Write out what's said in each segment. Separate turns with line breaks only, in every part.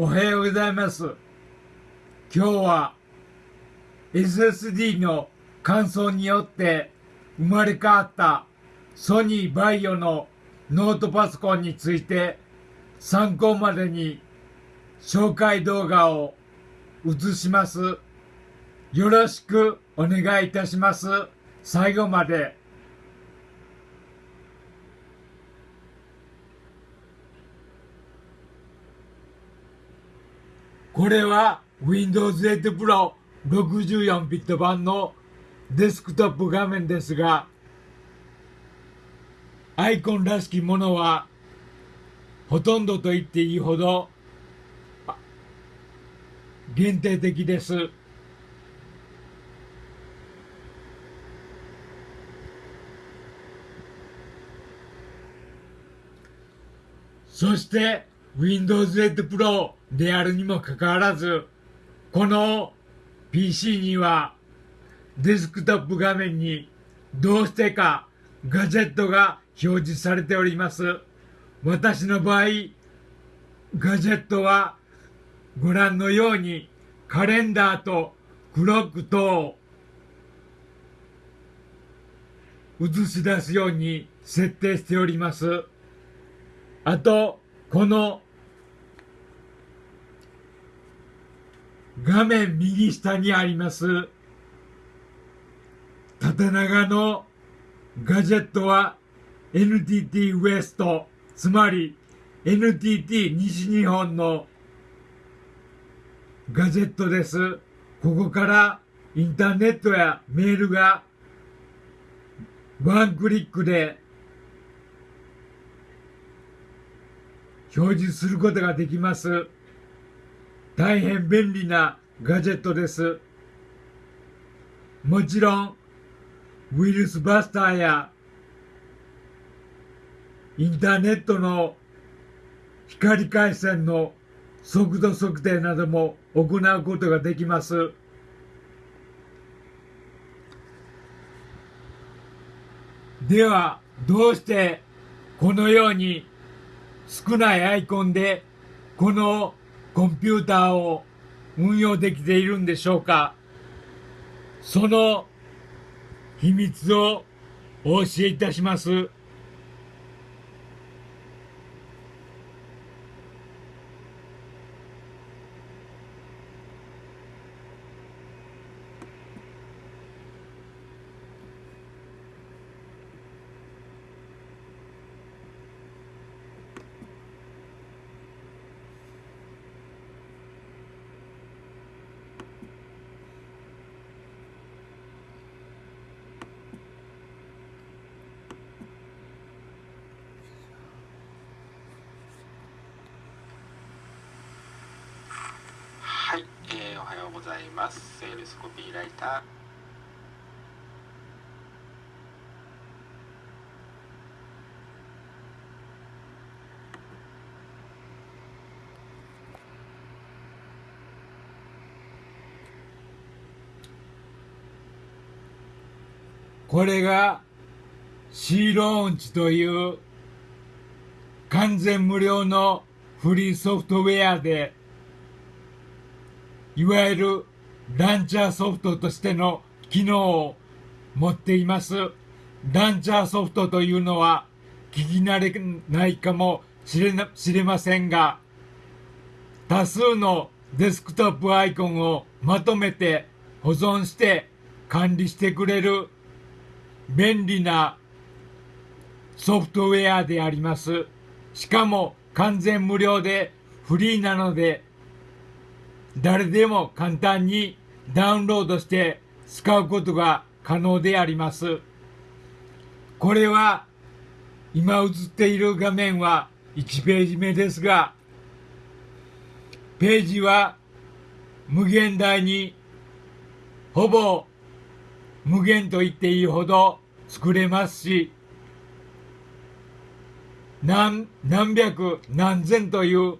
おはようございます。今日は SSD の乾燥によって生まれ変わったソニーバイオのノートパソコンについて参考までに紹介動画を映します。よろしくお願いいたします。最後まで。これは Windows 8 Pro 64ビット版のデスクトップ画面ですが、アイコンらしきものはほとんどと言っていいほど限定的です。そして Windows 8 Pro であるにもかかわらず、この PC にはデスクトップ画面にどうしてかガジェットが表示されております。私の場合、ガジェットはご覧のようにカレンダーとクロック等を映し出すように設定しております。あと、この画面右下にあります縦長のガジェットは NTT ウエスト、つまり NTT 西日本のガジェットです。ここからインターネットやメールがワンクリックで表示することができます。大変便利なガジェットです。もちろん、ウイルスバスターやインターネットの光回線の速度測定なども行うことができます。では、どうしてこのように少ないアイコンでこのコンピューターを運用できているんでしょうか？その秘密をお教えいたします。
はい、えーおはようございます。セールスコピーライター。
これが C ローンチという完全無料のフリーソフトウェアでいわゆるランチャーソフトとしての機能を持っています。ランチャーソフトというのは聞き慣れないかもしれな知れませんが、多数のデスクトップアイコンをまとめて保存して管理してくれる便利なソフトウェアであります。しかも完全無料でフリーなので誰でも簡単にダウンロードして使うことが可能であります。これは今映っている画面は1ページ目ですが、ページは無限大にほぼ無限と言っていいほど作れますし、何、何百何千という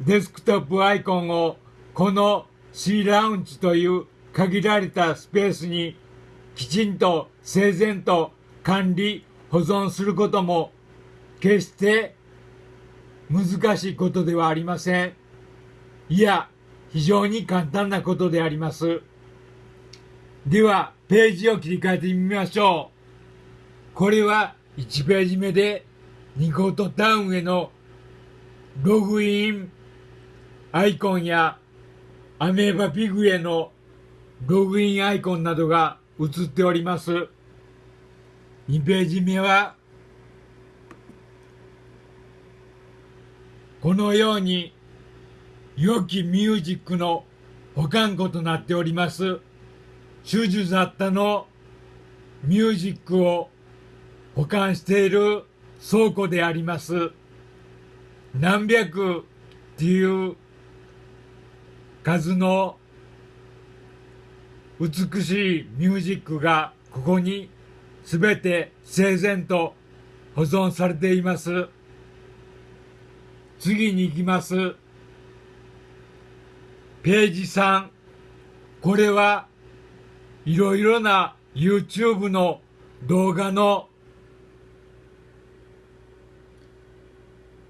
デスクトップアイコンをこの C ラウンジという限られたスペースにきちんと整然と管理保存することも決して難しいことではありません。いや、非常に簡単なことであります。では、ページを切り替えてみましょう。これは1ページ目でニコートタウンへのログインアイコンやアメーバピグへのログインアイコンなどが映っております。2ページ目はこのように良きミュージックの保管庫となっております。種々雑多のミュージックを保管している倉庫であります。何百っていう数の美しいミュージックがここにすべて整然と保存されています。次に行きます。ページ3。これはいろいろな YouTube の動画の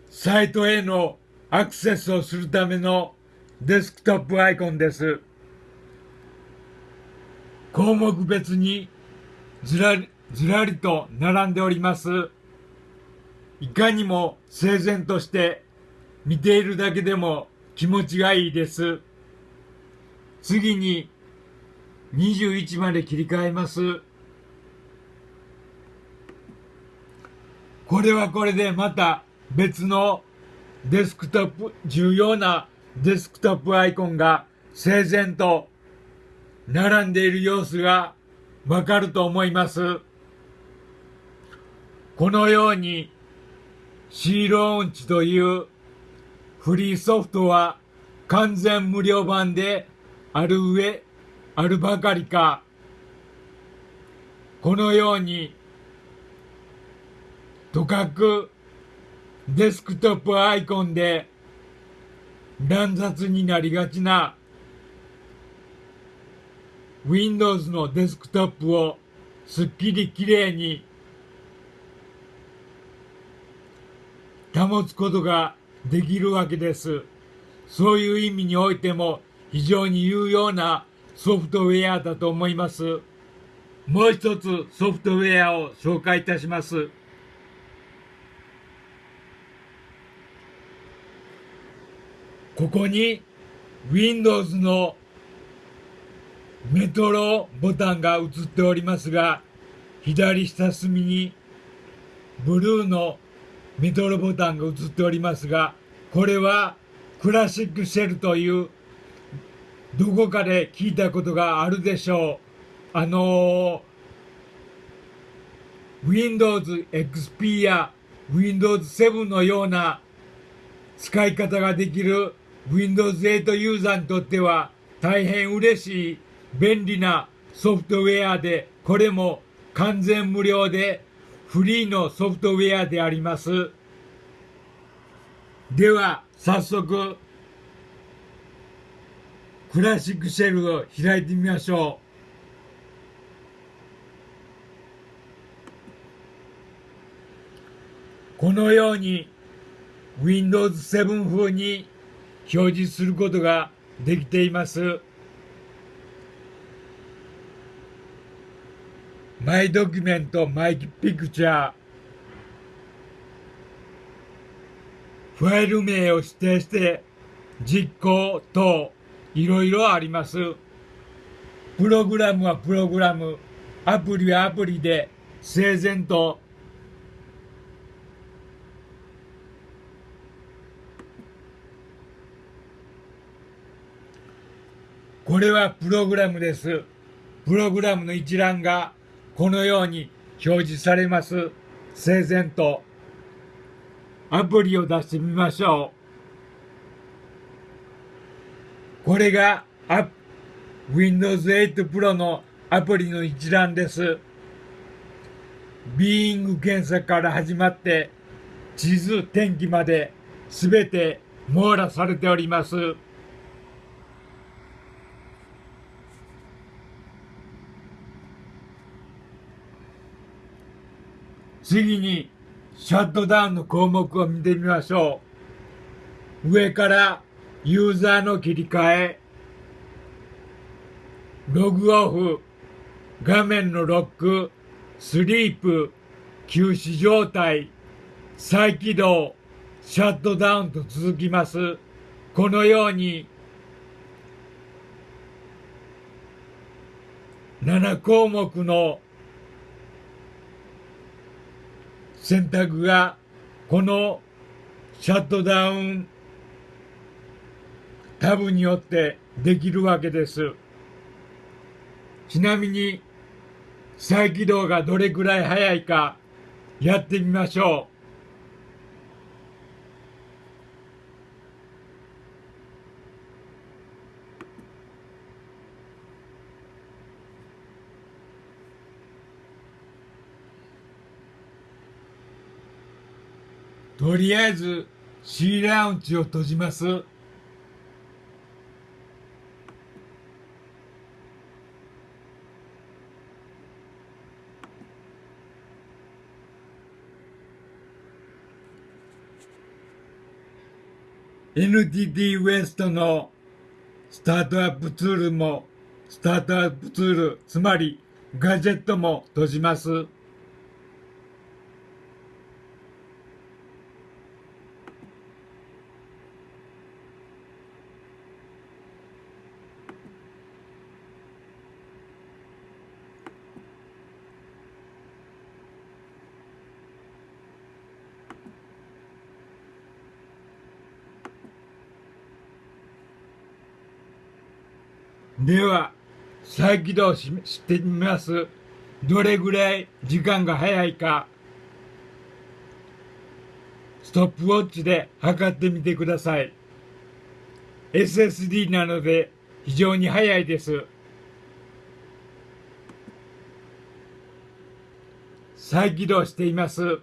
サイトへのアクセスをするためのデスクトップアイコンです。項目別にずらり、ずらりと並んでおります。いかにも整然として見ているだけでも気持ちがいいです。次に21まで切り替えます。これはこれでまた別のデスクトップ、重要なデスクトップアイコンが整然と並んでいる様子がわかると思います。このようにシーローンチというフリーソフトは完全無料版である上、あるばかりか、このように、とかくデスクトップアイコンで乱雑になりがちな Windows のデスクトップをすっきりきれいに保つことができるわけです。そういう意味においても非常に有用なソフトウェアだと思います。もう一つソフトウェアを紹介いたします。ここに Windows のメトロボタンが映っておりますが、左下隅にブルーのメトロボタンが映っておりますが、これはクラシックシェルというどこかで聞いたことがあるでしょう。あのー、Windows XP や Windows 7のような使い方ができる Windows 8ユーザーにとっては大変嬉しい便利なソフトウェアで、これも完全無料でフリーのソフトウェアであります。では、早速、クラシックシェルを開いてみましょう。このように Windows 7風に表示することができています。マイドキュメント、マイピクチャー。ファイル名を指定して実行等いろいろあります。プログラムはプログラム、アプリはアプリで整然とこれはプログラムです。プログラムの一覧がこのように表示されます。整然と。アプリを出してみましょう。これが Windows 8 Pro のアプリの一覧です。ビーイング検索から始まって地図、天気まですべて網羅されております。次にシャットダウンの項目を見てみましょう。上からユーザーの切り替え、ログオフ、画面のロック、スリープ、休止状態、再起動、シャットダウンと続きます。このように、7項目の選択がこのシャットダウンタブによってできるわけです。ちなみに再起動がどれくらい早いかやってみましょう。とりあえず C ラウンジを閉じます。NTT ウエストのスタートアップツールも、スタートアップツール、つまりガジェットも閉じます。では、再起動ししてみます。どれぐらい時間が早いか、ストップウォッチで測ってみてください。SSD なので非常に早いです。再起動しています。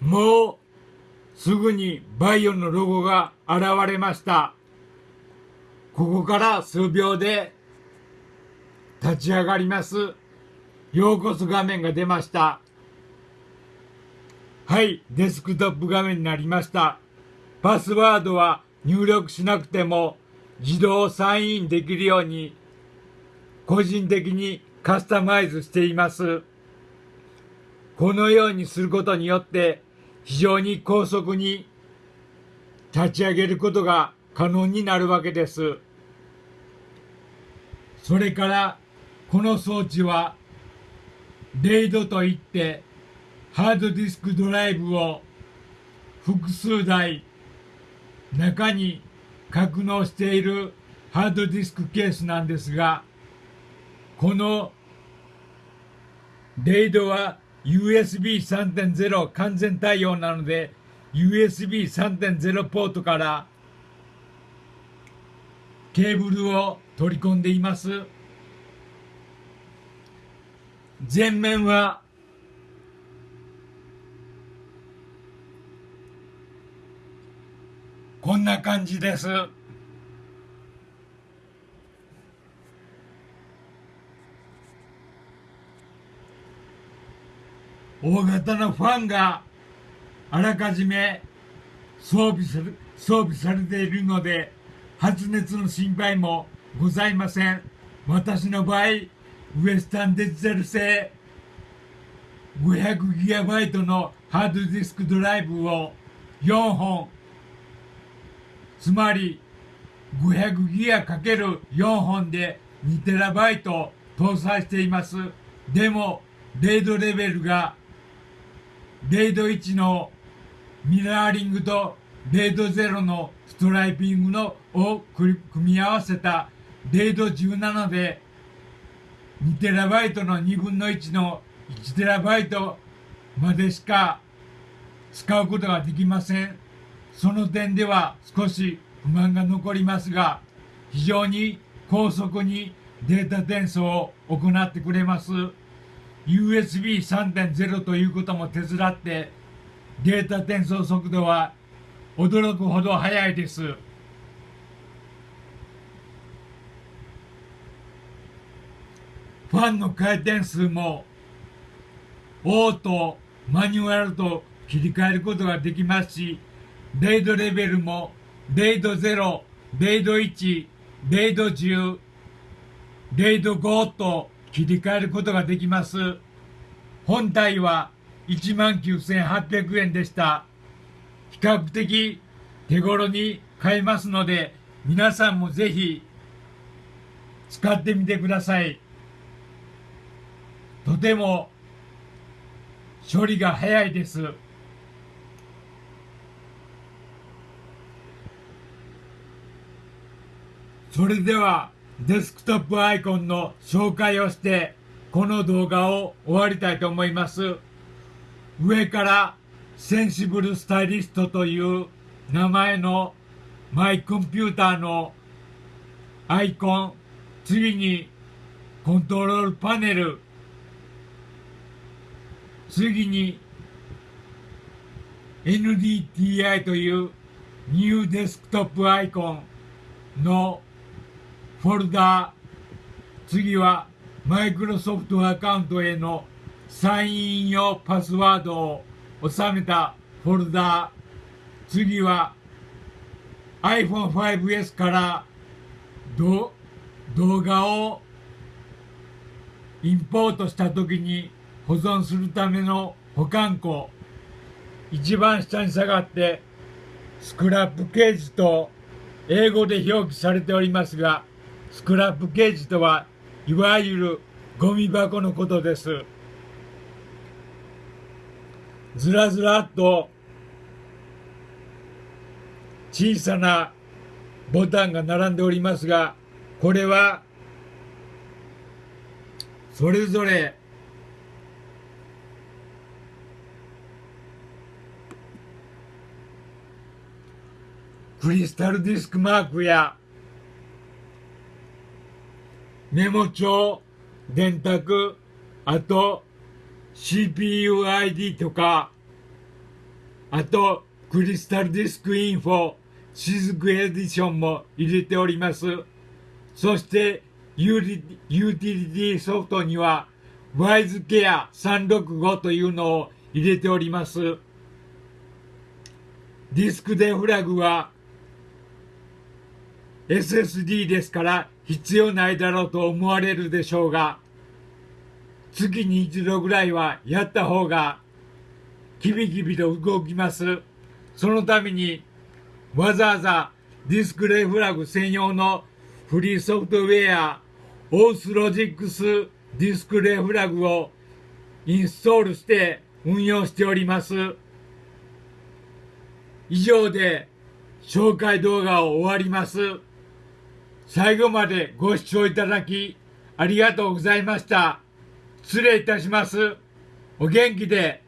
もうすぐにバイオのロゴが現れました。ここから数秒で立ち上がります。ようこそ画面が出ました。はい、デスクトップ画面になりました。パスワードは入力しなくても自動サインインできるように個人的にカスタマイズしています。このようにすることによって非常に高速に立ち上げることが可能になるわけです。それからこの装置はレイドといってハードディスクドライブを複数台中に格納しているハードディスクケースなんですがこのレイドは USB3.0 完全対応なので USB3.0 ポートからケーブルを取り込んでいます。前面はこんな感じです。大型のファンがあらかじめ装備する装備されているので発熱の心配もございません。私の場合ウエスタンデジタル製 500GB のハードディスクドライブを4本。つまり 500GB×4 本で 2TB 搭載しています。でもレイドレベルがレイド1のミラーリングとレイド0のストライピングのを組み合わせたレイド17で 2TB の2分の1の 1TB までしか使うことができません。その点では少し不満が残りますが、非常に高速にデータ転送を行ってくれます。USB3.0 ということも手伝ってデータ転送速度は驚くほど速いです。ファンの回転数もオート、マニュアルと切り替えることができますし、デイドレベルも、デイド0、デイド1、デイド10、デイド5と切り替えることができます。本体は19,800円でした。比較的手頃に買えますので、皆さんもぜひ使ってみてください。とても処理が早いです。それではデスクトップアイコンの紹介をしてこの動画を終わりたいと思います。上からセンシブルスタイリストという名前のマイコンピューターのアイコン、次にコントロールパネル、次に NDTI というニューデスクトップアイコンのフォルダー、次はマイクロソフトアカウントへのサイン用パスワードを収めたフォルダ。ー、次は iPhone5S から動画をインポートした時に保存するための保管庫。一番下に下がってスクラップケージと英語で表記されておりますがスクラップケージとはいわゆるゴミ箱のことです。ずらずらっと小さなボタンが並んでおりますがこれはそれぞれクリスタルディスクマークやメモ帳、電卓、あと CPUID とか、あとクリスタルディスクインフォ、シズクエディションも入れております。そしてユーティリティソフトには WiseCare 365というのを入れております。ディスクデフラグは SSD ですから必要ないだろうと思われるでしょうが、月に一度ぐらいはやった方がキビキビと動きます。そのためにわざわざディスクデフラグ専用のフリーソフトウェア Auslogics Disk Defrag をインストールして運用しております。以上で紹介動画を終わります。最後までご視聴いただきありがとうございました。失礼いたします。お元気で。